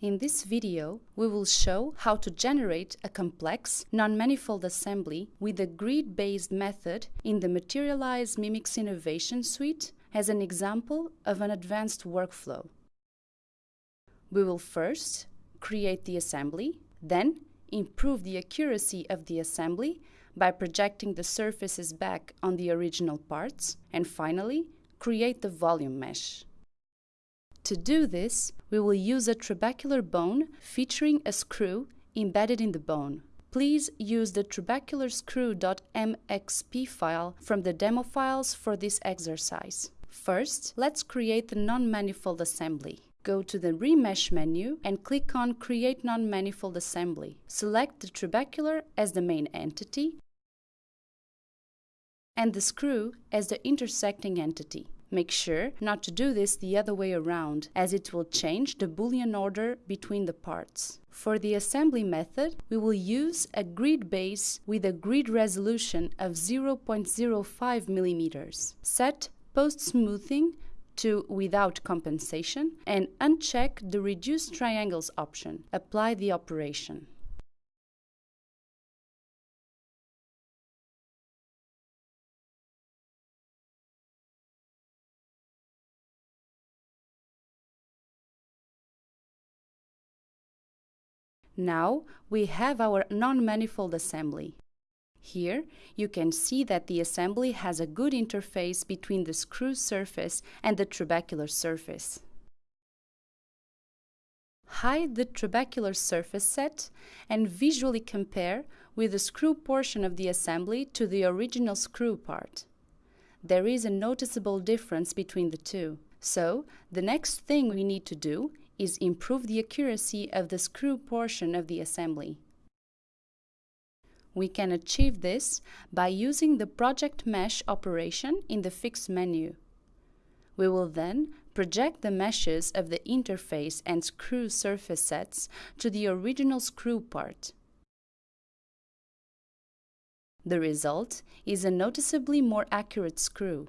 In this video, we will show how to generate a complex, non-manifold assembly with a grid-based method in the Materialise Mimics Innovation Suite as an example of an advanced workflow. We will first create the assembly, then improve the accuracy of the assembly by projecting the surfaces back on the original parts, and finally, create the volume mesh. To do this, we will use a trabecular bone featuring a screw embedded in the bone. Please use the trabecular-screw.mxp file from the demo files for this exercise. First, let's create the non-manifold assembly. Go to the Remesh menu and click on Create Non-Manifold Assembly. Select the trabecular as the main entity and the screw as the intersecting entity. Make sure not to do this the other way around, as it will change the Boolean order between the parts. For the assembly method, we will use a grid base with a grid resolution of 0.05 mm. Set post-smoothing to without compensation and uncheck the reduce triangles option. Apply the operation. Now we have our non-manifold assembly. Here you can see that the assembly has a good interface between the screw surface and the trabecular surface. Hide the trabecular surface set and visually compare with the screw portion of the assembly to the original screw part. There is a noticeable difference between the two. So, the next thing we need to do is improve the accuracy of the screw portion of the assembly. We can achieve this by using the Project Mesh operation in the Fix menu. We will then project the meshes of the interface and screw surface sets to the original screw part. The result is a noticeably more accurate screw.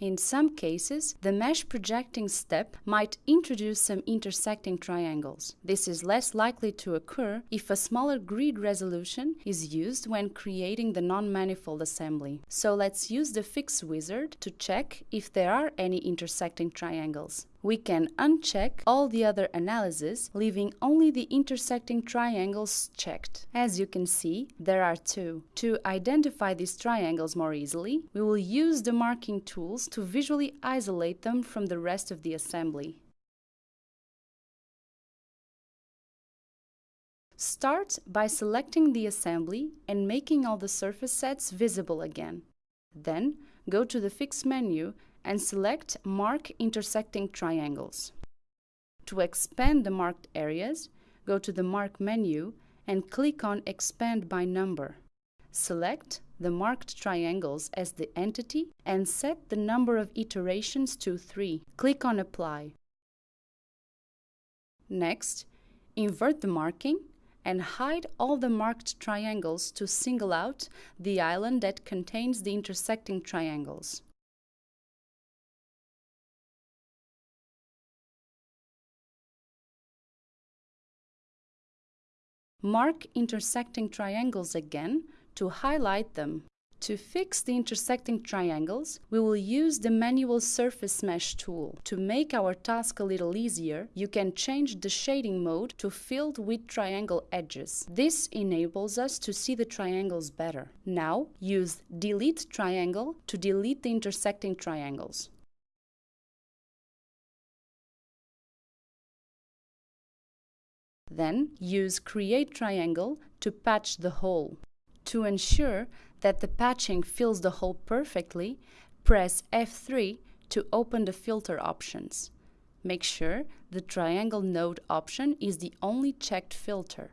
In some cases, the mesh projecting step might introduce some intersecting triangles. This is less likely to occur if a smaller grid resolution is used when creating the non-manifold assembly. So let's use the Fix wizard to check if there are any intersecting triangles we can uncheck all the other analyses, leaving only the intersecting triangles checked. As you can see, there are two. To identify these triangles more easily, we will use the marking tools to visually isolate them from the rest of the assembly. Start by selecting the assembly and making all the surface sets visible again. Then, go to the Fix menu and select Mark Intersecting Triangles. To expand the marked areas, go to the Mark menu and click on Expand by Number. Select the marked triangles as the entity and set the number of iterations to 3. Click on Apply. Next, invert the marking and hide all the marked triangles to single out the island that contains the intersecting triangles. Mark intersecting triangles again to highlight them. To fix the intersecting triangles, we will use the manual surface mesh tool. To make our task a little easier, you can change the shading mode to filled with triangle edges. This enables us to see the triangles better. Now, use delete triangle to delete the intersecting triangles. Then use Create Triangle to patch the hole. To ensure that the patching fills the hole perfectly, press F3 to open the filter options. Make sure the Triangle Node option is the only checked filter.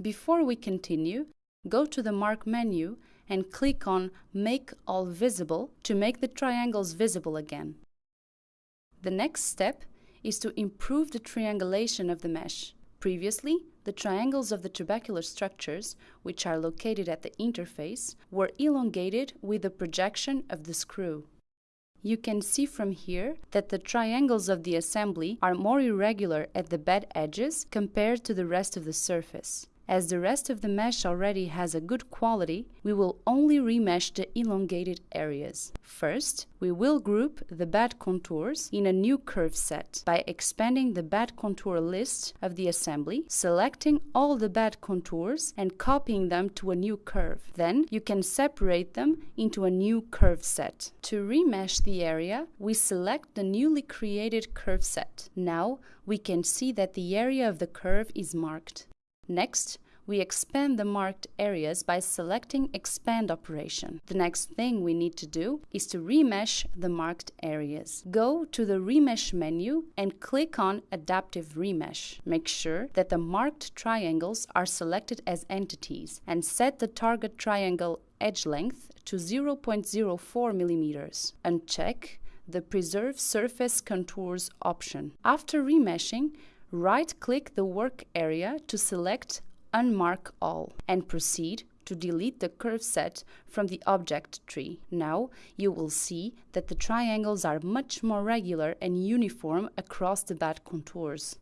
Before we continue, go to the Mark menu and click on Make All Visible to make the triangles visible again. The next step is to improve the triangulation of the mesh. Previously, the triangles of the trabecular structures, which are located at the interface, were elongated with the projection of the screw. You can see from here that the triangles of the assembly are more irregular at the bed edges compared to the rest of the surface. As the rest of the mesh already has a good quality, we will only remesh the elongated areas. First, we will group the bad contours in a new curve set by expanding the bad contour list of the assembly, selecting all the bad contours and copying them to a new curve. Then you can separate them into a new curve set. To remesh the area, we select the newly created curve set. Now we can see that the area of the curve is marked. Next, we expand the marked areas by selecting Expand operation. The next thing we need to do is to remesh the marked areas. Go to the Remesh menu and click on Adaptive Remesh. Make sure that the marked triangles are selected as entities and set the target triangle edge length to 0.04 millimeters. Uncheck the Preserve Surface Contours option. After remeshing, right-click the work area to select Unmark All and proceed to delete the curve set from the object tree. Now you will see that the triangles are much more regular and uniform across the bed contours.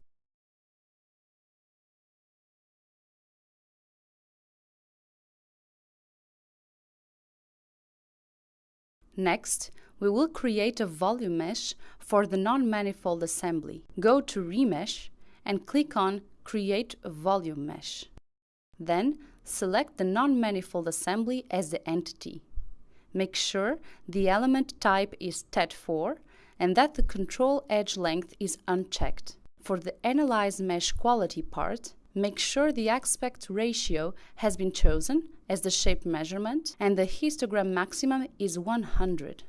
Next, we will create a volume mesh for the non-manifold assembly. Go to Remesh and click on Create Volume Mesh. Then, select the non-manifold assembly as the entity. Make sure the element type is TET4 and that the control edge length is unchecked. For the Analyze Mesh Quality part, make sure the aspect ratio has been chosen as the shape measurement and the histogram maximum is 100.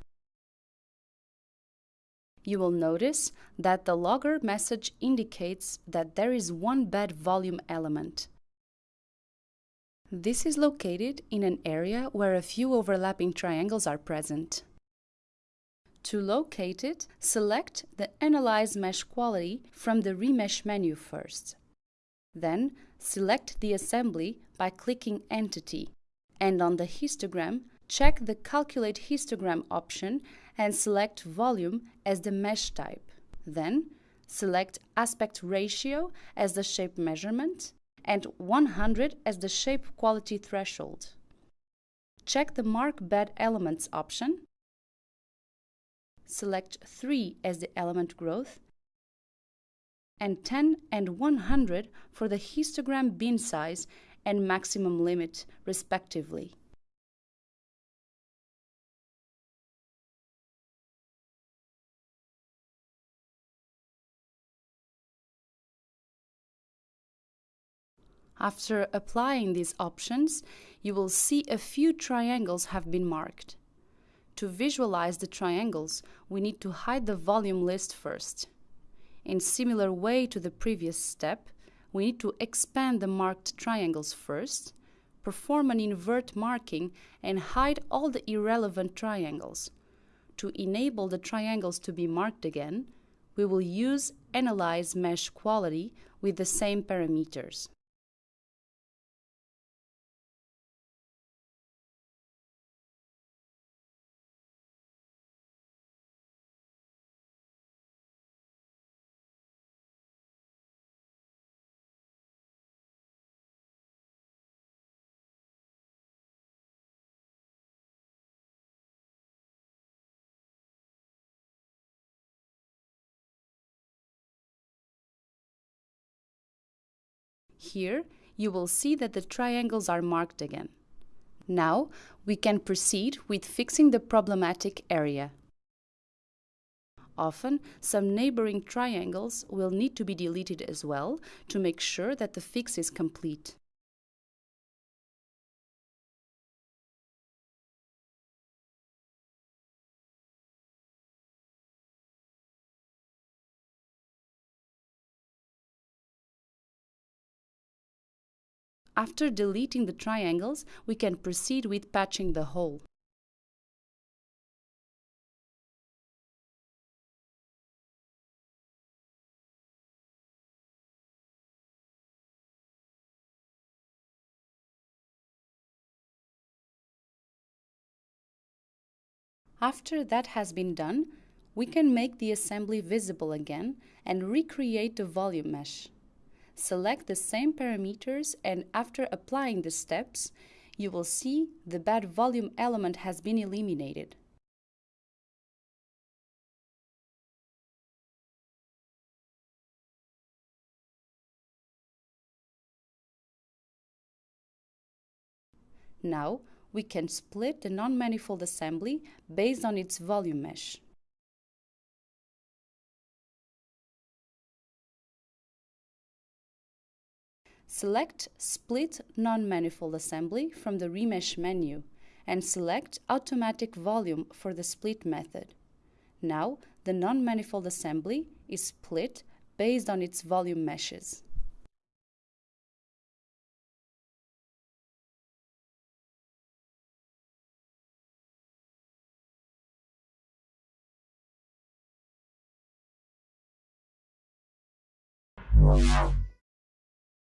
You will notice that the logger message indicates that there is one bad volume element. This is located in an area where a few overlapping triangles are present. To locate it, select the Analyze Mesh Quality from the Remesh menu first. Then, select the assembly by clicking Entity, and on the histogram, check the Calculate Histogram option and select Volume as the mesh type. Then, select Aspect Ratio as the shape measurement and 100 as the shape quality threshold. Check the Mark Bed Elements option. Select 3 as the element growth and 10 and 100 for the histogram bin size and maximum limit, respectively. After applying these options, you will see a few triangles have been marked. To visualize the triangles, we need to hide the volume list first. In similar way to the previous step, we need to expand the marked triangles first, perform an invert marking and hide all the irrelevant triangles. To enable the triangles to be marked again, we will use Analyze Mesh Quality with the same parameters. Here, you will see that the triangles are marked again. Now, we can proceed with fixing the problematic area. Often, some neighboring triangles will need to be deleted as well to make sure that the fix is complete. After deleting the triangles, we can proceed with patching the hole. After that has been done, we can make the assembly visible again and recreate the volume mesh. Select the same parameters and after applying the steps, you will see the bad volume element has been eliminated. Now, we can split the non-manifold assembly based on its volume mesh. Select Split Non-Manifold Assembly from the Remesh menu and select Automatic Volume for the split method. Now, the non-manifold assembly is split based on its volume meshes. Yeah.